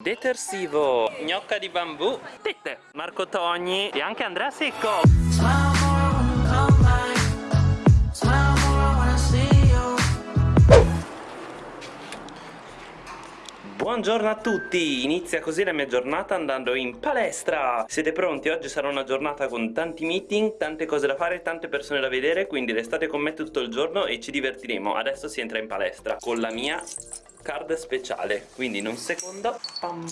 Detersivo, gnocca di bambù, tette, Marco Togni e anche Andrea Secco. Buongiorno a tutti, inizia così la mia giornata andando in palestra Siete pronti? Oggi sarà una giornata con tanti meeting, tante cose da fare, tante persone da vedere Quindi restate con me tutto il giorno e ci divertiremo Adesso si entra in palestra con la mia card speciale Quindi in un secondo pam.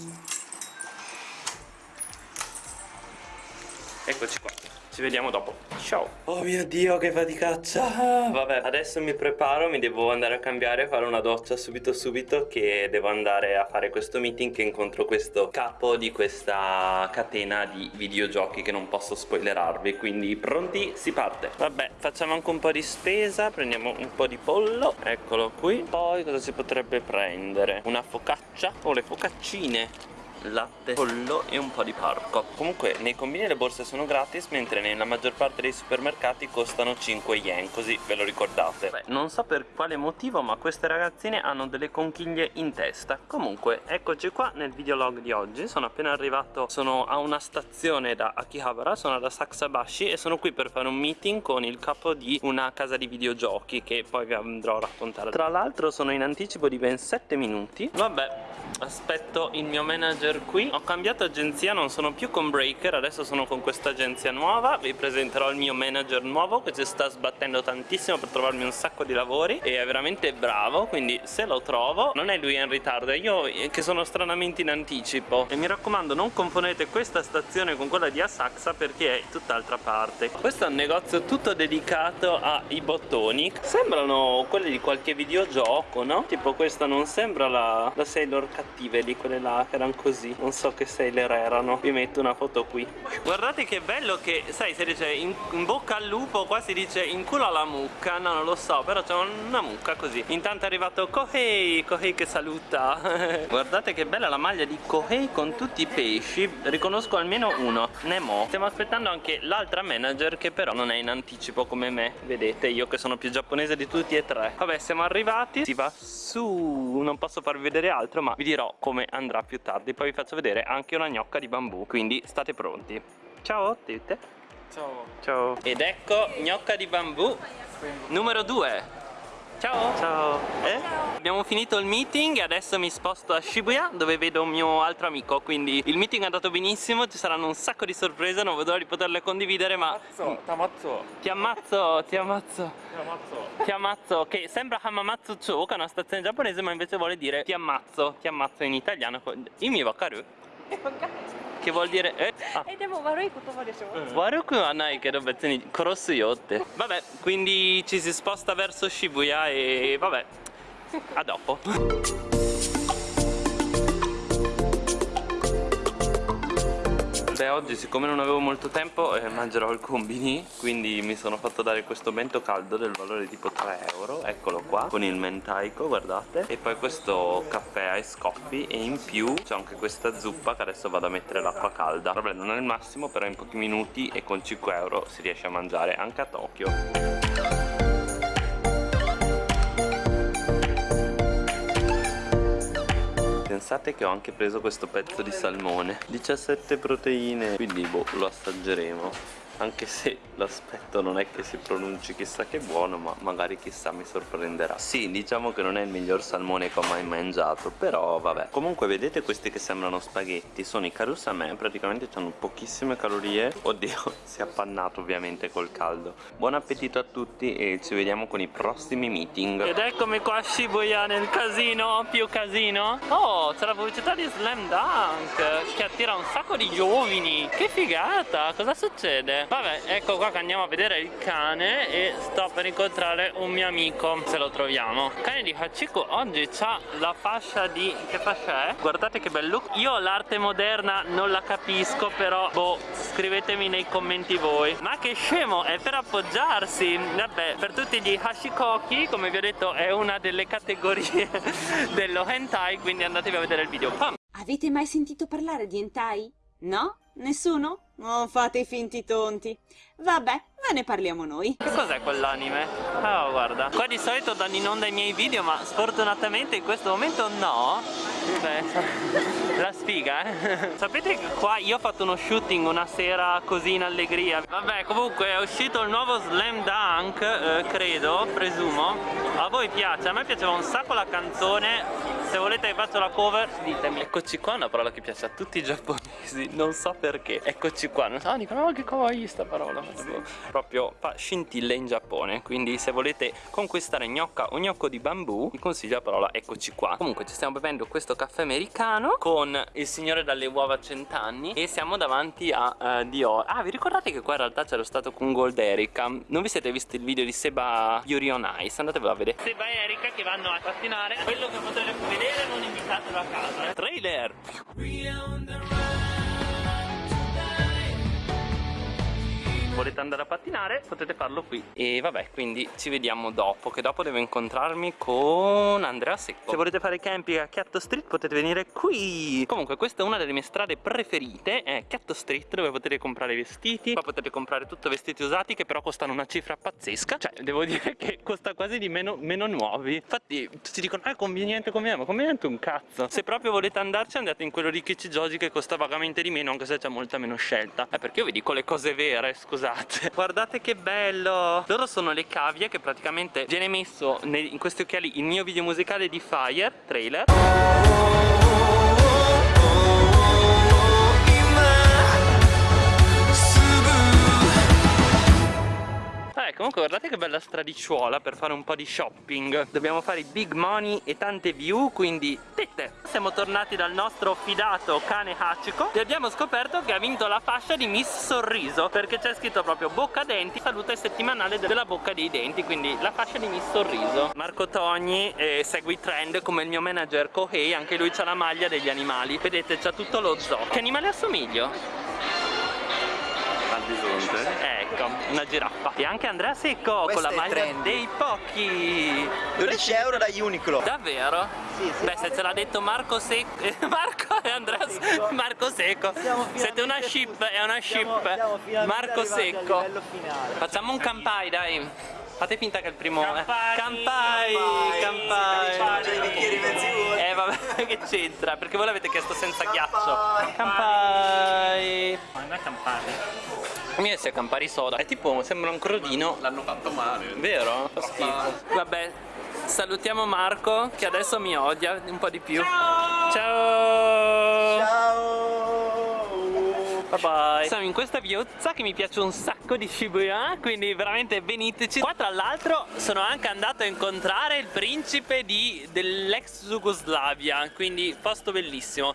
Eccoci qua ci vediamo dopo. Ciao. Oh mio dio che faticaccia. Vabbè adesso mi preparo Mi devo andare a cambiare Fare una doccia subito subito Che devo andare a fare questo meeting Che incontro questo capo di questa catena di videogiochi Che non posso spoilerarvi. Quindi pronti? Si parte. Vabbè facciamo anche un po' di spesa Prendiamo un po' di pollo. Eccolo qui. Poi cosa si potrebbe prendere? Una focaccia? O le focaccine latte, pollo e un po' di parco. Comunque nei combini le borse sono gratis mentre nella maggior parte dei supermercati costano 5 yen così ve lo ricordate. Beh, non so per quale motivo ma queste ragazzine hanno delle conchiglie in testa. Comunque eccoci qua nel videolog di oggi. Sono appena arrivato sono a una stazione da Akihabara sono da Saksabashi e sono qui per fare un meeting con il capo di una casa di videogiochi che poi vi andrò a raccontare. Tra l'altro sono in anticipo di ben 7 minuti. Vabbè aspetto il mio manager qui. Ho cambiato agenzia non sono più con Breaker adesso sono con questa agenzia nuova. Vi presenterò il mio manager nuovo che ci sta sbattendo tantissimo per trovarmi un sacco di lavori e è veramente bravo quindi se lo trovo non è lui in ritardo è io che sono stranamente in anticipo. E mi raccomando non confondete questa stazione con quella di Asakusa perché è tutt'altra parte. Questo è un negozio tutto dedicato ai bottoni. Sembrano quelli di qualche videogioco no? tipo questa non sembra la, la Sailor cattive lì quelle là che erano così non so che sailor erano. Vi metto una foto qui. Guardate che bello che sai si dice in, in bocca al lupo qua si dice in culo alla mucca. No non lo so però c'è una mucca così. Intanto è arrivato Kohei Kohei che saluta. Guardate che bella la maglia di Kohei con tutti i pesci. Riconosco almeno uno Nemo. Stiamo aspettando anche l'altra manager che però non è in anticipo come me. Vedete io che sono più giapponese di tutti e tre. Vabbè siamo arrivati. Si va su. Non posso farvi vedere altro ma vi dirò come andrà più tardi. Poi vi faccio vedere anche una gnocca di bambù quindi state pronti. Ciao tutte. Ciao. Ciao. Ed ecco gnocca di bambù. Numero 2 Ciao! Ciao. Eh? Abbiamo finito il meeting e adesso mi sposto a Shibuya dove vedo un mio altro amico quindi il meeting è andato benissimo, ci saranno un sacco di sorprese, non vedo l'ora di poterle condividere ma... Ammazzo, t'ammazzo! Ti ammazzo, ti ammazzo! Ti ammazzo! Ti ammazzo, che sembra Hamamatsu Cho che è una stazione giapponese ma invece vuole dire ti ammazzo, ti ammazzo in italiano Imi wakaru? Che vuol dire eh? Ah. E devo desho? Waruku wa nai kedo betsu ni korosu yo te. Vabbè, quindi ci si sposta verso Shibuya e vabbè. A dopo. Oggi siccome non avevo molto tempo eh, mangerò il combini Quindi mi sono fatto dare questo bento caldo del valore tipo 3 euro. Eccolo qua con il mentaico guardate. E poi questo caffè ai scoffi E in più c'è anche questa zuppa che adesso vado a mettere l'acqua calda. Vabbè non è il massimo però in pochi minuti e con 5 euro si riesce a mangiare anche a Tokyo pensate che ho anche preso questo pezzo di salmone. 17 proteine. Quindi boh lo assaggeremo anche se l'aspetto non è che si pronunci chissà che buono ma magari chissà mi sorprenderà. Sì diciamo che non è il miglior salmone che ho mai mangiato però vabbè. Comunque vedete questi che sembrano spaghetti? Sono i karusame praticamente hanno pochissime calorie. Oddio si è appannato ovviamente col caldo. Buon appetito a tutti e ci vediamo con i prossimi meeting. Ed eccomi qua a Shibuya nel casino più casino. Oh c'è la pubblicità di Slam Dunk che attira un sacco di giovani. Che figata cosa succede? Vabbè, ecco qua che andiamo a vedere il cane e sto per incontrare un mio amico, se lo troviamo. Il cane di Hachiko oggi ha la fascia di... che fascia è? Guardate che bel look. Io l'arte moderna non la capisco, però boh, scrivetemi nei commenti voi. Ma che scemo, è per appoggiarsi. Vabbè, per tutti gli Hashikoki, come vi ho detto, è una delle categorie dello hentai, quindi andatevi a vedere il video. Pam. Avete mai sentito parlare di hentai? No? Nessuno? Non fate i finti tonti. Vabbè, ve ne parliamo noi. Che cos'è quell'anime? Oh, guarda. Qua di solito danno in onda i miei video, ma sfortunatamente in questo momento no. Beh, la sfiga, eh. Sapete che qua io ho fatto uno shooting una sera così in allegria. Vabbè, comunque è uscito il nuovo Slam Dunk, eh, credo, presumo. A voi piace? A me piaceva un sacco la canzone. Se volete che faccio la cover, ditemi. Eccoci qua, una parola che piace a tutti i giapponesi, non so perché. Eccoci qua. Non so, dicono, oh, che kawaii sta parola. Proprio fa scintille in Giappone. Quindi se volete conquistare gnocca o gnocco di bambù, vi consiglio la parola eccoci qua. Comunque ci stiamo bevendo questo caffè americano con il signore dalle uova a cent'anni e siamo davanti a uh, Dior. Ah, vi ricordate che qua in realtà c'era stato con Gold Erika? Non vi siete visti il video di Seba Yuri on Ice? Andatevelo a vedere. Seba e Erika che vanno a pattinare. Quello che potete vedere non invitatelo a casa. Eh. Trailer! Volete andare a pattinare potete farlo qui. E vabbè quindi ci vediamo dopo che dopo devo incontrarmi con Andrea Secco. Se volete fare camping a Chiatto Street potete venire qui. Comunque questa è una delle mie strade preferite è Chiatto Street dove potete comprare vestiti. Qua potete comprare tutto vestiti usati che però costano una cifra pazzesca. Cioè devo dire che costa quasi di meno, meno nuovi. Infatti tutti dicono ah è conveniente conveniente ma conveniente un cazzo. Se proprio volete andarci andate in quello di Kichijoji che costa vagamente di meno anche se c'è molta meno scelta. È perché io vi dico le cose vere scusate scusate. Guardate che bello. Loro sono le cavie che praticamente viene messo in questi occhiali il mio video musicale di Fire Trailer bella stradicciuola per fare un po' di shopping. Dobbiamo fare big money e tante view, quindi tette. Siamo tornati dal nostro fidato cane Hachiko E abbiamo scoperto che ha vinto la fascia di Miss Sorriso Perché c'è scritto proprio bocca denti, salute settimanale della bocca dei denti Quindi la fascia di Miss Sorriso. Marco Togni eh, segue i trend come il mio manager Kohei Anche lui ha la maglia degli animali. Vedete c'ha tutto lo zoo. Che animale assomiglio? Al bisonte ecco una giraffa. E anche Andrea Secco Questo con la maglia trendy. dei pochi. 12 euro da Uniqlo. Davvero? Sì, sì. beh se ce l'ha detto Marco Secco Marco e Andrea Secco Marco Secco. Siete una ship è una ship. Marco Secco. facciamo un campai dai. Fate finta che è il primo Campai Campai Campai. Campai. Vuoti Eh vabbè che c'entra? Perché voi l'avete chiesto senza ghiaccio. Campai Ma non è Campari. Mi è Campari soda. È tipo sembra un crodino. L'hanno fatto male. Vero? Fa schifo. Vabbè Salutiamo Marco che adesso mi odia un po' di più. Ciao! Ciao Bye bye Siamo in questa viuzza che mi piace un sacco di Shibuya Quindi veramente veniteci. Qua tra l'altro sono anche andato a incontrare il principe dell'ex Jugoslavia Quindi posto bellissimo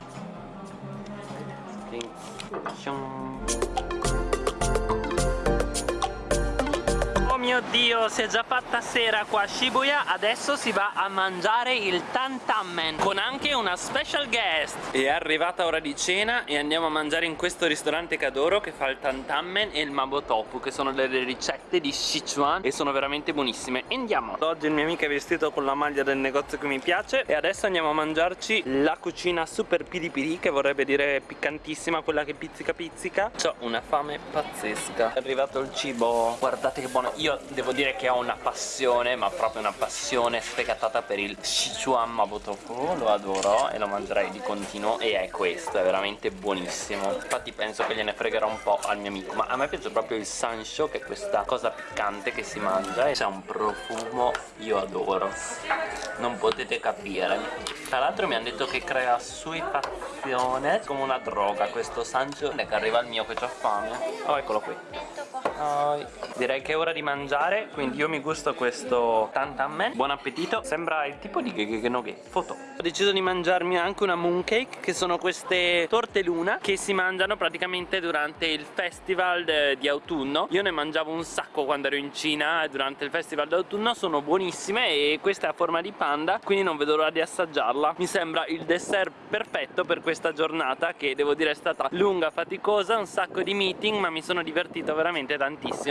mio dio, si è già fatta sera qua a Shibuya Adesso si va a mangiare il tantammen Con anche una special guest. È arrivata ora di cena e andiamo a mangiare in questo ristorante che adoro Che fa il tantammen e il mabotofu Che sono delle ricette di Sichuan E sono veramente buonissime. Andiamo. Oggi il mio amico è vestito con la maglia del negozio che mi piace E adesso andiamo a mangiarci la cucina super piri piri Che vorrebbe dire piccantissima Quella che pizzica pizzica. Ho una fame pazzesca. È arrivato il cibo. Guardate che buono. Io io devo dire che ho una passione, ma proprio una passione sfegatata per il Sichuan Mabotofu, lo adoro e lo mangerei di continuo e è questo, è veramente buonissimo. Infatti penso che gliene fregherò un po' al mio amico, ma a me piace proprio il sansho, che è questa cosa piccante che si mangia e c'è un profumo, io adoro. Non potete capire. Tra l'altro mi hanno detto che crea suifazione come una droga questo sansho e che arriva al mio che ho fame. Oh, eccolo qui. Oh, direi che è ora di mangiare quindi io mi gusto questo tantamen buon appetito. Sembra il tipo di gegegenoge foto. Ho deciso di mangiarmi anche una mooncake che sono queste torte luna che si mangiano praticamente durante il festival di autunno. Io ne mangiavo un sacco quando ero in Cina durante il festival d'autunno sono buonissime e questa è a forma di panda quindi non vedo l'ora di assaggiarla. Mi sembra il dessert perfetto per questa giornata che devo dire è stata lunga, faticosa, un sacco di meeting ma mi sono divertito veramente tantissimo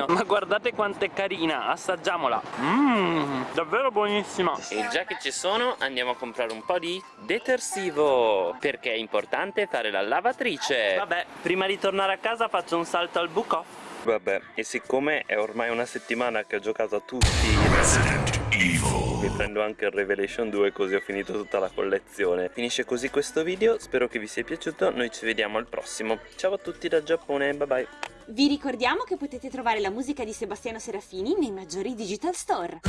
ma guardate quanto è carina, assaggiamola Mmm, davvero buonissima E già che ci sono andiamo a comprare un po' di detersivo, perché è importante fare la lavatrice. Vabbè, prima di tornare a casa faccio un salto al book off. Vabbè, e siccome è ormai una settimana che ho giocato a tutti mi prendo anche il Revelation 2 così ho finito tutta la collezione. Finisce così questo video, spero che vi sia piaciuto, noi ci vediamo al prossimo. Ciao a tutti da Giappone, bye bye. Vi ricordiamo che potete trovare la musica di Sebastiano Serafini nei maggiori digital store.